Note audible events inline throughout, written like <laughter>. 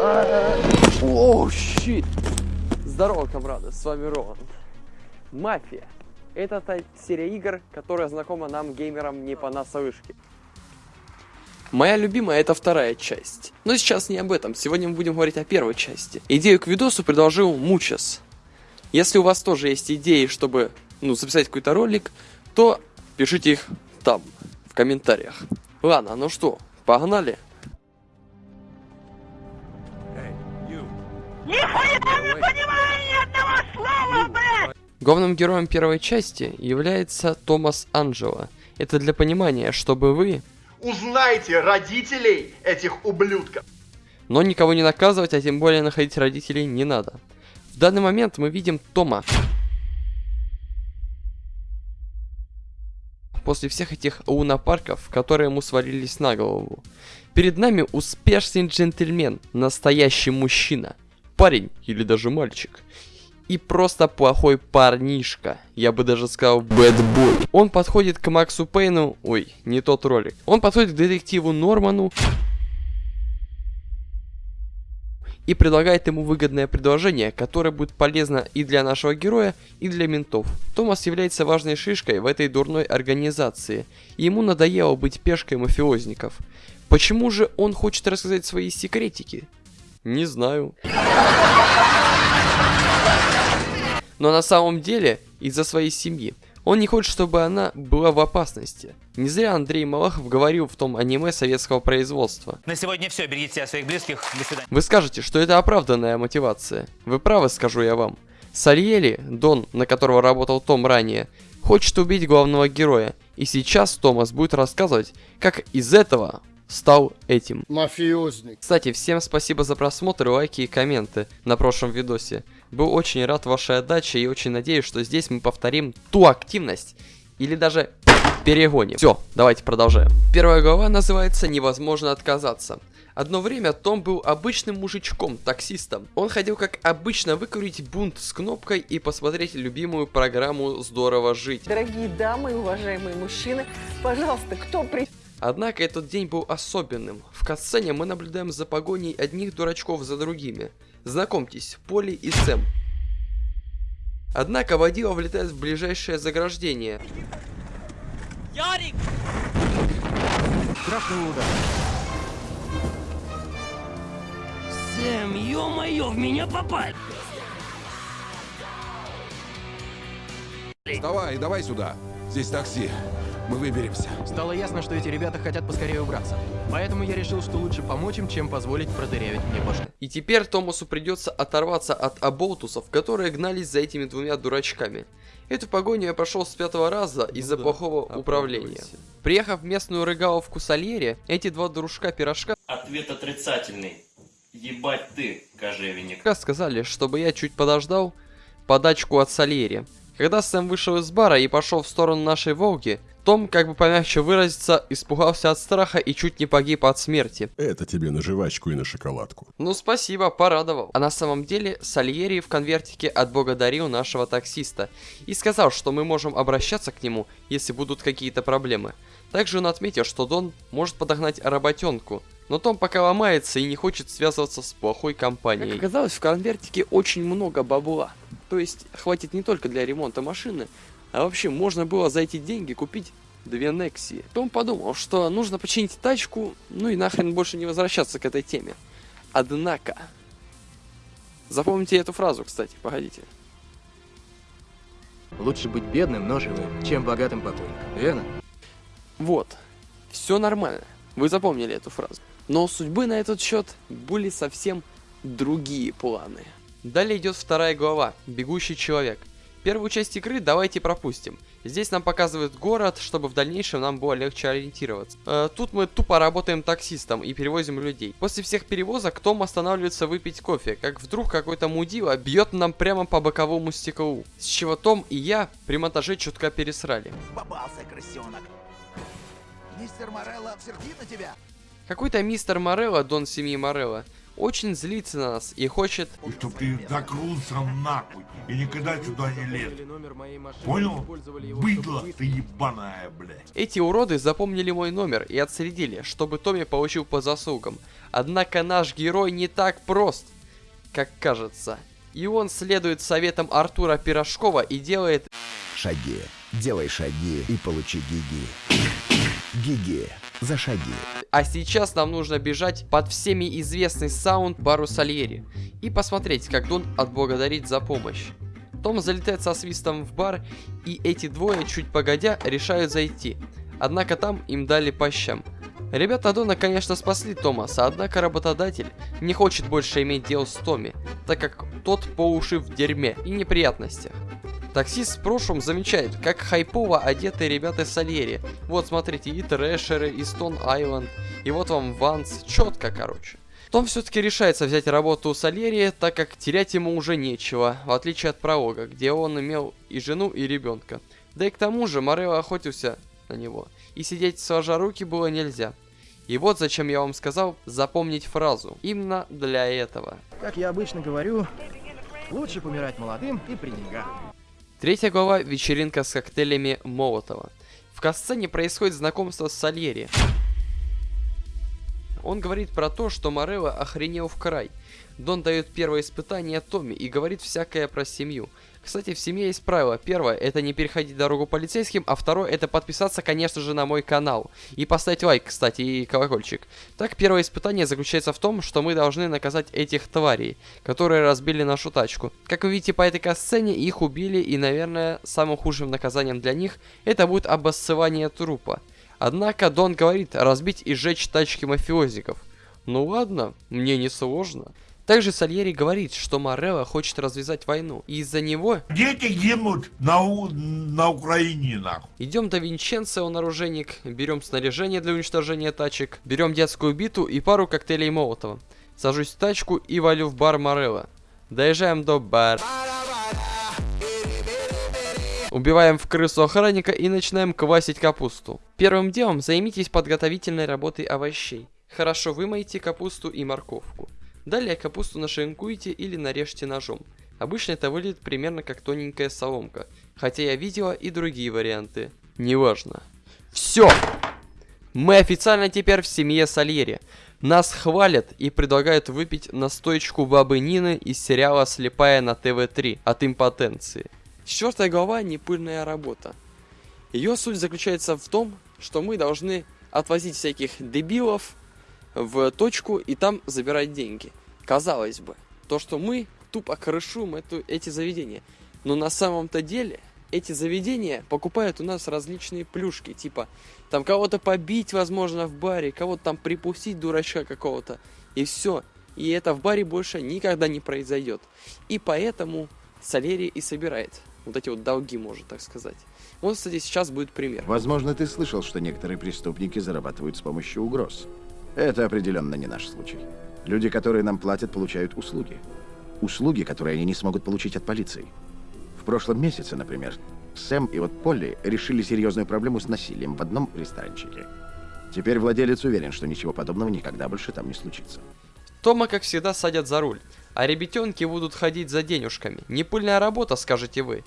О, щит! Здорово, комрады, с вами Роланд. Мафия. Это та серия игр, которая знакома нам, геймерам, не понаслышке. Моя любимая это вторая часть. Но сейчас не об этом, сегодня мы будем говорить о первой части. Идею к видосу предложил Мучас. Если у вас тоже есть идеи, чтобы ну, записать какой-то ролик, то пишите их там, в комментариях. Ладно, ну что, погнали? Главным героем первой части является Томас Анджело. Это для понимания, чтобы вы... Узнайте родителей этих ублюдков. Но никого не наказывать, а тем более находить родителей не надо. В данный момент мы видим Тома. После всех этих лунопарков, которые ему свалились на голову. Перед нами успешный джентльмен, настоящий мужчина. Парень или даже мальчик и просто плохой парнишка. Я бы даже сказал бэтбой. Он подходит к Максу Пейну... Ой, не тот ролик. Он подходит к детективу Норману и предлагает ему выгодное предложение, которое будет полезно и для нашего героя, и для ментов. Томас является важной шишкой в этой дурной организации, и ему надоело быть пешкой мафиозников. Почему же он хочет рассказать свои секретики? Не знаю. Но на самом деле из-за своей семьи. Он не хочет, чтобы она была в опасности. Не зря Андрей Малахов говорил в том аниме советского производства. На сегодня все, берегите себя своих близких, до свидания. Вы скажете, что это оправданная мотивация. Вы правы, скажу я вам. Сальери, Дон, на которого работал Том ранее, хочет убить главного героя. И сейчас Томас будет рассказывать, как из этого стал этим. Мафиозник. Кстати, всем спасибо за просмотр, лайки и комменты на прошлом видосе. Был очень рад вашей отдаче и очень надеюсь, что здесь мы повторим ту активность или даже перегоним. Все, давайте продолжаем. Первая глава называется «Невозможно отказаться». Одно время Том был обычным мужичком, таксистом. Он ходил как обычно выкурить бунт с кнопкой и посмотреть любимую программу «Здорово жить». Дорогие дамы и уважаемые мужчины, пожалуйста, кто при... Однако этот день был особенным. В катсцене мы наблюдаем за погоней одних дурачков за другими. Знакомьтесь, Поли и Сэм. Однако водила влетает в ближайшее заграждение. Ярик! Страшный удар. Сэм, ё-моё, в меня попали! Давай, давай сюда. Здесь такси. Мы выберемся. Стало ясно, что эти ребята хотят поскорее убраться. Поэтому я решил, что лучше помочь им, чем позволить продырявить мне башню. И теперь Томасу придется оторваться от оболтусов, которые гнались за этими двумя дурачками. Эту погоню я прошел с пятого раза ну из-за да, плохого управления. Приехав в местную рыгаловку Сальери, эти два дружка пирожка... Ответ отрицательный. Ебать ты, кожевенник. Сказали, чтобы я чуть подождал подачку от Сальери. Когда Сэм вышел из бара и пошел в сторону нашей Волги, том, как бы помягче выразиться, испугался от страха и чуть не погиб от смерти. Это тебе на жвачку и на шоколадку. Ну спасибо, порадовал. А на самом деле Сальери в конвертике отблагодарил нашего таксиста и сказал, что мы можем обращаться к нему, если будут какие-то проблемы. Также он отметил, что Дон может подогнать работенку, но Том пока ломается и не хочет связываться с плохой компанией. Как оказалось, в конвертике очень много бабла. То есть, хватит не только для ремонта машины, а вообще можно было за эти деньги купить две Некси. Том подумал, что нужно починить тачку, ну и нахрен больше не возвращаться к этой теме. Однако... Запомните эту фразу, кстати, погодите. Лучше быть бедным, но живым, чем богатым покойником, верно? Вот. Все нормально. Вы запомнили эту фразу. Но у судьбы на этот счет были совсем другие планы. Далее идет вторая глава «Бегущий человек». Первую часть игры давайте пропустим. Здесь нам показывают город, чтобы в дальнейшем нам было легче ориентироваться. Э, тут мы тупо работаем таксистом и перевозим людей. После всех перевозок Том останавливается выпить кофе, как вдруг какой-то мудила бьет нам прямо по боковому стеклу. С чего Том и я при монтаже чутка пересрали. Попался, крысенок. Мистер Морелло сердит на тебя? Какой-то мистер Морелло, дон семьи Морелло, очень злится на нас и хочет... И чтоб ты закрылся нахуй и никогда сюда не лез. Номер моей машины, Понял? Быдло ты ебаная, блядь. Эти уроды запомнили мой номер и отследили, чтобы Томми получил по заслугам. Однако наш герой не так прост, как кажется. И он следует советам Артура Пирожкова и делает... Шаги. Делай шаги и получи гиги. Гиги. За шаги. А сейчас нам нужно бежать под всеми известный саунд бару Сальери и посмотреть, как Дон отблагодарит за помощь. Том залетает со свистом в бар, и эти двое, чуть погодя, решают зайти. Однако там им дали по щам. Ребята Дона, конечно, спасли Томаса, однако работодатель не хочет больше иметь дело с Томми, так как тот по уши в дерьме и неприятностях. Таксист в прошлом замечает, как хайпово одеты ребята Сальери. Вот, смотрите, и Трэшеры, и Стон Айленд, и вот вам Ванс. Четко, короче. Том все-таки решается взять работу у Сальери, так как терять ему уже нечего, в отличие от Пролога, где он имел и жену, и ребенка. Да и к тому же Морело охотился на него, и сидеть сложа руки было нельзя. И вот зачем я вам сказал запомнить фразу. Именно для этого. Как я обычно говорю, лучше помирать молодым и при деньгах. Третья глава «Вечеринка с коктейлями Молотова». В касцене происходит знакомство с Сальери. Он говорит про то, что Морелло охренел в край. Дон дает первое испытание Томми и говорит всякое про семью. Кстати, в семье есть правило. Первое, это не переходить дорогу полицейским, а второе, это подписаться, конечно же, на мой канал. И поставить лайк, кстати, и колокольчик. Так, первое испытание заключается в том, что мы должны наказать этих тварей, которые разбили нашу тачку. Как вы видите по этой касцене, их убили, и, наверное, самым худшим наказанием для них, это будет обоссывание трупа. Однако Дон говорит разбить и сжечь тачки мафиозиков. Ну ладно, мне не сложно. Также Сальери говорит, что Морелло хочет развязать войну, и из-за него... Дети гибнут на, у... на Украине, нахуй. Идем до Винченца, он оружейник, берем снаряжение для уничтожения тачек, берем детскую биту и пару коктейлей Молотова. Сажусь в тачку и валю в бар Морелло. Доезжаем до бара. Убиваем в крысу охранника и начинаем квасить капусту. Первым делом займитесь подготовительной работой овощей. Хорошо вымойте капусту и морковку. Далее капусту нашинкуйте или нарежьте ножом. Обычно это выглядит примерно как тоненькая соломка, хотя я видела и другие варианты. Неважно. Все! Мы официально теперь в семье Сальери. Нас хвалят и предлагают выпить настоечку бабы Нины из сериала «Слепая» на ТВ-3 от импотенции. Четвертая глава – непыльная работа. Ее суть заключается в том, что мы должны отвозить всяких дебилов в точку и там забирать деньги. Казалось бы, то, что мы тупо крышуем эту, эти заведения. Но на самом-то деле эти заведения покупают у нас различные плюшки, типа там кого-то побить, возможно, в баре, кого-то там припустить, дурачка какого-то, и все. И это в баре больше никогда не произойдет. И поэтому Салери и собирает вот эти вот долги, можно так сказать. Вот, кстати, сейчас будет пример. Возможно, ты слышал, что некоторые преступники зарабатывают с помощью угроз. Это определенно не наш случай. Люди, которые нам платят, получают услуги. Услуги, которые они не смогут получить от полиции. В прошлом месяце, например, Сэм и вот Полли решили серьезную проблему с насилием в одном ресторанчике. Теперь владелец уверен, что ничего подобного никогда больше там не случится. Тома, как всегда, садят за руль, а ребятенки будут ходить за денежками. Непыльная работа, скажете вы.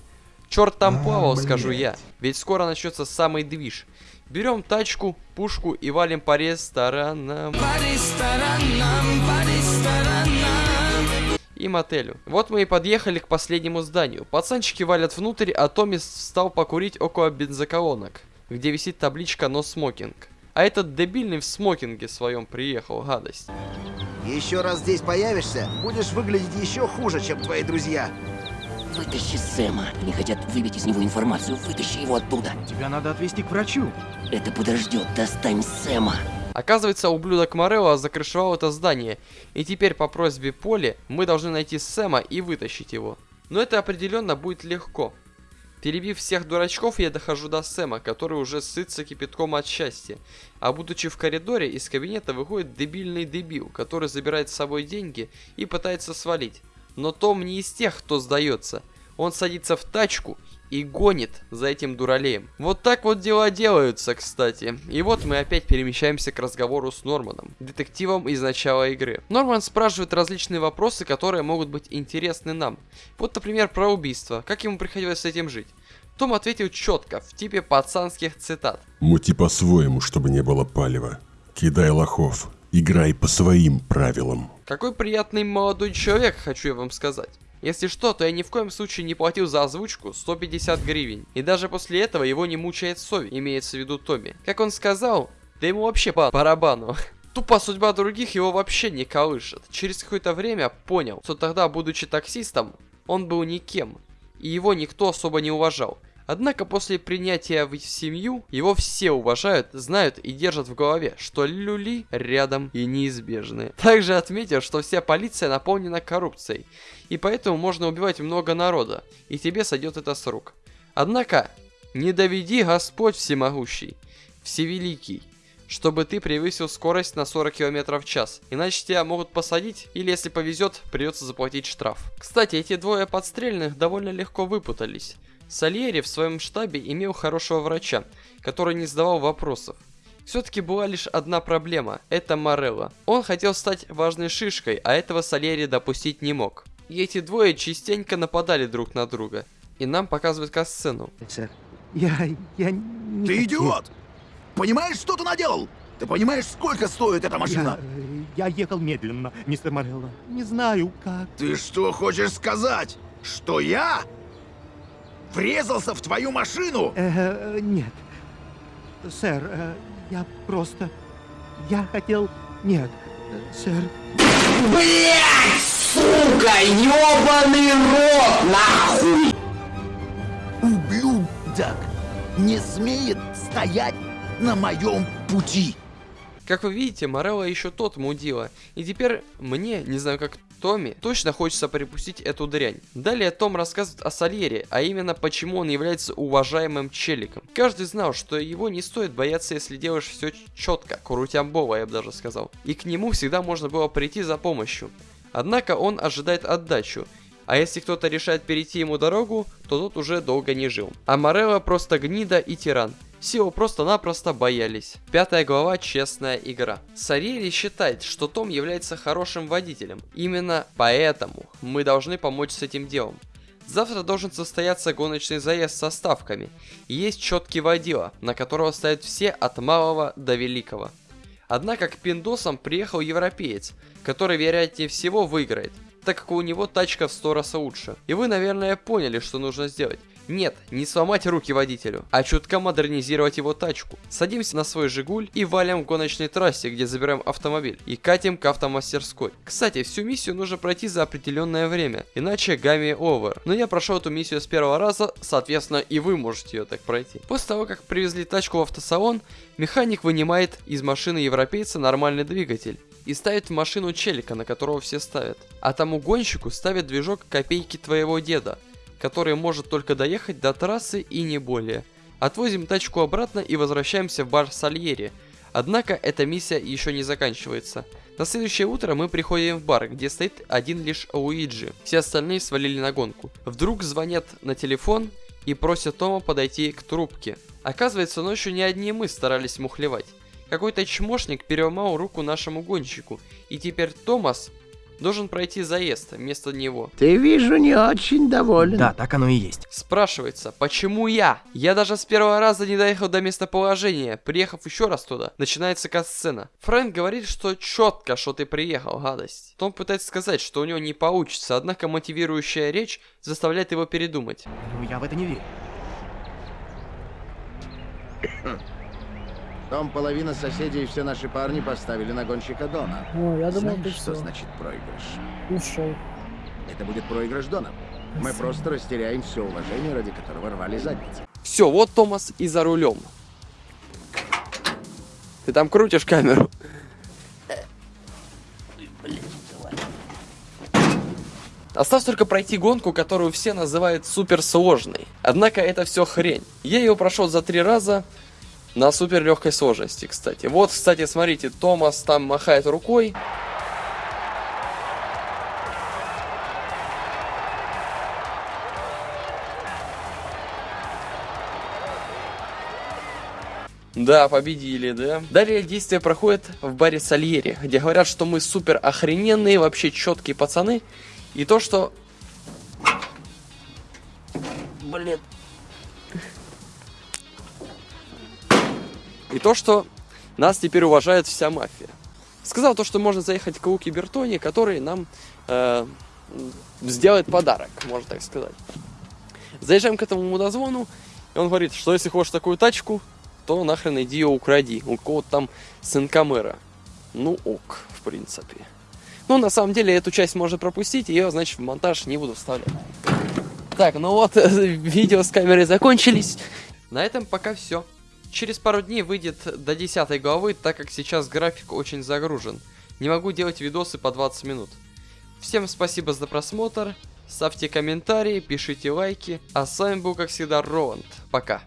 Черт там плавал, скажу я, ведь скоро начнется самый движ. Берем тачку, пушку и валим по ресторанам. По ресторанам, по ресторанам. И мотелю. Вот мы и подъехали к последнему зданию. Пацанчики валят внутрь, а Томми встал покурить около бензоколонок, где висит табличка «Но смокинг». А этот дебильный в смокинге своем приехал, гадость. Еще раз здесь появишься, будешь выглядеть еще хуже, чем твои друзья. Вытащи Сэма. Они хотят выбить из него информацию. Вытащи его оттуда. Тебя надо отвезти к врачу. Это подождет. Достань Сэма. Оказывается, ублюдок Морелло закрышевал это здание, и теперь по просьбе Поли мы должны найти Сэма и вытащить его. Но это определенно будет легко. Перебив всех дурачков, я дохожу до Сэма, который уже сытся кипятком от счастья. А будучи в коридоре, из кабинета выходит дебильный дебил, который забирает с собой деньги и пытается свалить. Но Том не из тех, кто сдается. Он садится в тачку и гонит за этим дуралеем. Вот так вот дела делаются, кстати. И вот мы опять перемещаемся к разговору с Норманом, детективом из начала игры. Норман спрашивает различные вопросы, которые могут быть интересны нам. Вот, например, про убийство. Как ему приходилось с этим жить? Том ответил четко, в типе пацанских цитат. Мути по-своему, чтобы не было палева. Кидай лохов. Играй по своим правилам. Какой приятный молодой человек, хочу я вам сказать. Если что, то я ни в коем случае не платил за озвучку 150 гривен. И даже после этого его не мучает совесть, имеется в виду Томми. Как он сказал, да ему вообще по барабану. <laughs> Тупо судьба других его вообще не колышет. Через какое-то время понял, что тогда, будучи таксистом, он был никем. И его никто особо не уважал. Однако после принятия в семью, его все уважают, знают и держат в голове, что люли рядом и неизбежны. Также отметил, что вся полиция наполнена коррупцией, и поэтому можно убивать много народа, и тебе сойдет это с рук. Однако, не доведи Господь всемогущий, всевеликий, чтобы ты превысил скорость на 40 км в час. Иначе тебя могут посадить, или если повезет, придется заплатить штраф. Кстати, эти двое подстрельных довольно легко выпутались. Сальери в своем штабе имел хорошего врача, который не задавал вопросов. Все-таки была лишь одна проблема – это Морелло. Он хотел стать важной шишкой, а этого Сальери допустить не мог. И эти двое частенько нападали друг на друга. И нам показывают касцену. Я... я не Ты идиот! Понимаешь, что ты наделал? Ты понимаешь, сколько стоит эта машина? Я, я ехал медленно, мистер Морелло. Не знаю, как. Ты что хочешь сказать? Что я врезался в твою машину? Э, нет. Сэр, э, я просто... Я хотел... Нет, э, сэр... Блять, сука, ёбаный рот, нахуй! Ублюдок не смеет стоять на моем пути. Как вы видите, Морелло еще тот мудила. И теперь мне, не знаю как Томми, точно хочется припустить эту дрянь. Далее Том рассказывает о Сальере, а именно почему он является уважаемым челиком. Каждый знал, что его не стоит бояться, если делаешь все четко, крутямбово, я бы даже сказал. И к нему всегда можно было прийти за помощью. Однако он ожидает отдачу, а если кто-то решает перейти ему дорогу, то тот уже долго не жил. А Морелло просто гнида и тиран. Его просто-напросто боялись. Пятая глава «Честная игра». Сариери считает, что Том является хорошим водителем. Именно поэтому мы должны помочь с этим делом. Завтра должен состояться гоночный заезд со ставками. Есть четкий водила, на которого ставят все от малого до великого. Однако к пиндосам приехал европеец, который вероятнее всего выиграет, так как у него тачка в 100 раз лучше. И вы, наверное, поняли, что нужно сделать. Нет, не сломать руки водителю, а чутка модернизировать его тачку. Садимся на свой Жигуль и валим к гоночной трассе, где забираем автомобиль, и катим к автомастерской. Кстати, всю миссию нужно пройти за определенное время, иначе гамми овер. Но я прошел эту миссию с первого раза, соответственно и вы можете ее так пройти. После того, как привезли тачку в автосалон, механик вынимает из машины европейца нормальный двигатель и ставит в машину челика, на которого все ставят. А тому гонщику ставит движок копейки твоего деда, который может только доехать до трассы и не более. Отвозим тачку обратно и возвращаемся в бар Сальери. Однако эта миссия еще не заканчивается. На следующее утро мы приходим в бар, где стоит один лишь Луиджи. Все остальные свалили на гонку. Вдруг звонят на телефон и просят Тома подойти к трубке. Оказывается, ночью не одни мы старались мухлевать. Какой-то чмошник переломал руку нашему гонщику, и теперь Томас должен пройти заезд вместо него. Ты, вижу, не очень доволен. Да, так оно и есть. Спрашивается, почему я? Я даже с первого раза не доехал до местоположения. Приехав еще раз туда, начинается касцена. Фрэнк говорит, что четко, что ты приехал, гадость. Том пытается сказать, что у него не получится, однако мотивирующая речь заставляет его передумать. Ну, я в это не верю. <coughs> Том, половина соседей и все наши парни поставили на гонщика Дона. Ну, я думал, Знаешь, ты что всё. значит проигрыш? Ушел. Это будет проигрыш Дона. Мы просто растеряем все уважение, ради которого рвали задницы. Все, вот Томас и за рулем. Ты там крутишь камеру. Осталось только пройти гонку, которую все называют суперсложной. Однако это все хрень. Я ее прошел за три раза на супер легкой сложности, кстати. Вот, кстати, смотрите, Томас там махает рукой. Да, победили, да. Далее действие проходит в баре Сальери, где говорят, что мы супер охрененные, вообще четкие пацаны. И то, что... Блин. И то, что нас теперь уважает вся мафия. Сказал то, что можно заехать к Луки Бертони, который нам э, сделает подарок, можно так сказать. Заезжаем к этому мудозвону, и он говорит, что если хочешь такую тачку, то нахрен иди ее укради. У кого-то там сынка мэра. Ну ок, в принципе. Ну, на самом деле, эту часть можно пропустить, ее, значит, в монтаж не буду вставлять. Так, ну вот, <laughs> видео с камерой закончились. На этом пока все. Через пару дней выйдет до 10 главы, так как сейчас график очень загружен. Не могу делать видосы по 20 минут. Всем спасибо за просмотр, ставьте комментарии, пишите лайки, а с вами был как всегда Роланд. Пока.